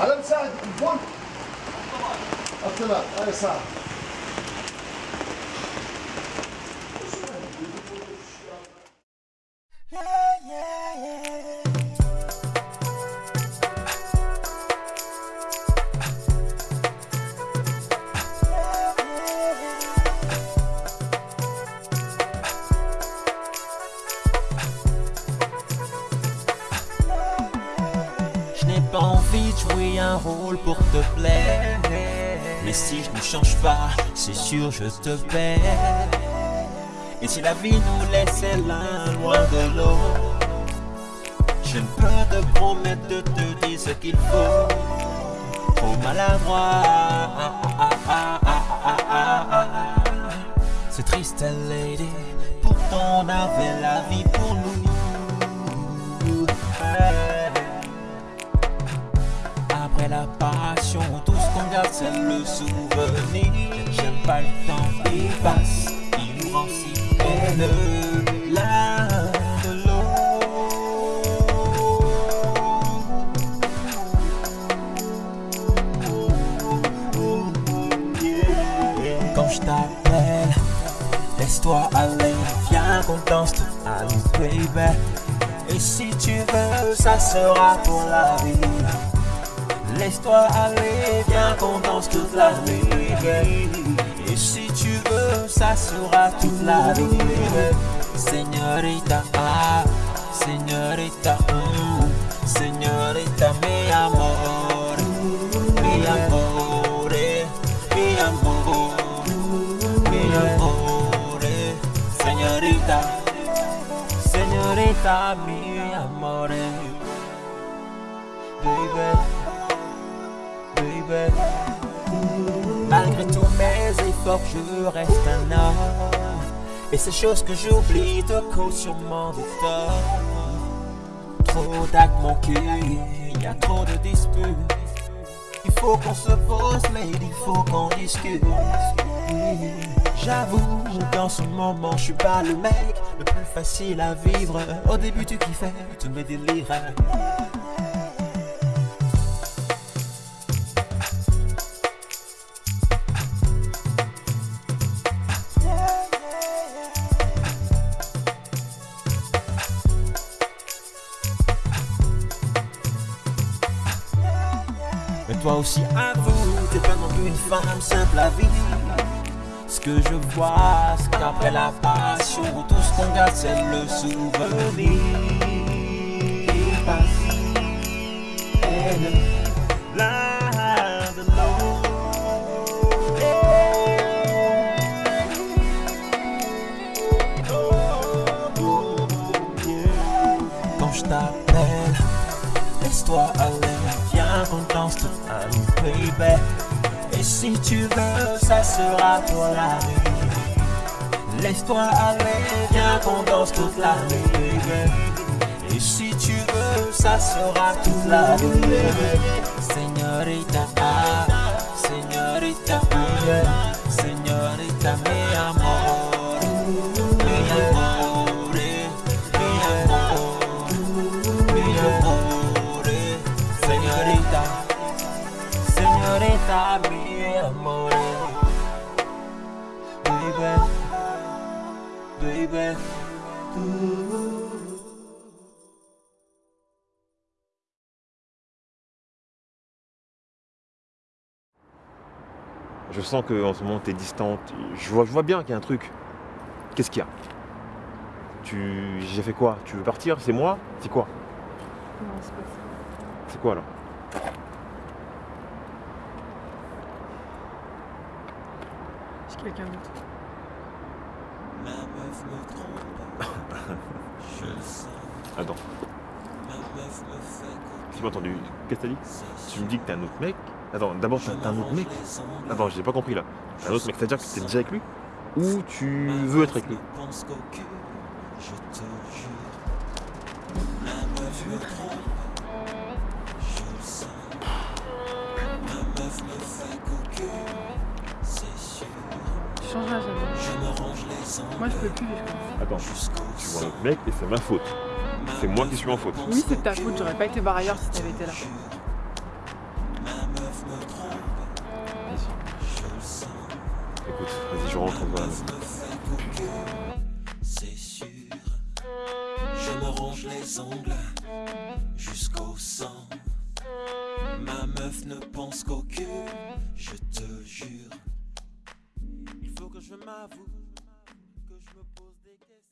على مساعد الفون الطلاق اي صح rôle pour te plaire. Mais si je ne change pas, c'est sûr je te perds. Et si la vie nous laissait l'un loin de l'autre, je ne peux te promettre de te dire ce qu'il faut. Trop maladroit. C'est triste, lady. Pourtant, on avait la vie pour nous. La passion, tout ce qu'on garde, c'est le souvenir. J'aime pas le temps qui passe, il nous rend si. L'un de l'autre. Quand je t'appelle, laisse-toi aller, viens qu'on danse la nuit, baby. Et si tu veux, ça sera pour la vie. Laisse-toi aller, viens qu'on danse toute la nuit. Et si tu veux, ça sera toute la baby. Señorita, ah, señorita, mm, señorita, mi amor, mi amor, mi amor, mi amor, señorita, señorita, mi amor, baby Malgré tous mes efforts, je reste un homme. Et ces choses que j'oublie te causent sûrement des torts. Trop d'actes il y a trop de disputes. Il faut qu'on se pose, lady, il faut qu'on discute. J'avoue, dans ce moment, je suis pas le mec le plus facile à vivre. Au début, tu kiffais, tu me délirais. Toi aussi avoue, t'es pas non plus une femme simple à vivre. Ce que je vois, c'est qu'après la passion Tout ce qu'on garde c'est le souvenir. L'un de l'autre. Quand je t'appelle Laisse-toi aller, la nuit, baby. Et si tu veux, ça sera pour la nuit. Laisse-toi aller, viens qu'on danse toute la nuit. Et si tu veux, ça sera toute la nuit. Señorita, ah, señorita, señorita, mi amor, baby. Je sens qu'en ce moment t'es distante. Je vois, je vois bien qu'il y a un truc. Qu'est-ce qu'il y a? Tu. J'ai fait quoi? Tu veux partir? C'est moi? C'est quoi? Non, c'est pas ça. C'est quoi là? C'est quelqu'un d'autre. Ma meuf me trompe, je le sais. Attends, Ma meuf me fait tu m'as entendu Qu'est-ce que t'as dit? Tu me dis que t'es un autre mec? Attends, d'abord t'as t'as un autre mec? Attends, j'ai pas compris là. Un autre mec, c'est-à-dire que t'es déjà avec lui? Ou tu veux être avec lui? Pense qu'au cul, je te jure. Moi, je peux plus vivre comme ça. Attends, tu vois autre mec et c'est ma faute. C'est moi qui suis en faute. Oui, c'est ta faute. J'aurais pas été barre ailleurs si t'avais été là. Ma meuf me trompe, je Écoute, vas-y, je rentre, on va. C'est sûr. Je me ronge les ongles jusqu'au sang. Ma meuf ne pense qu'au cul, je te jure. Il faut que je m'avoue je me pose des questions.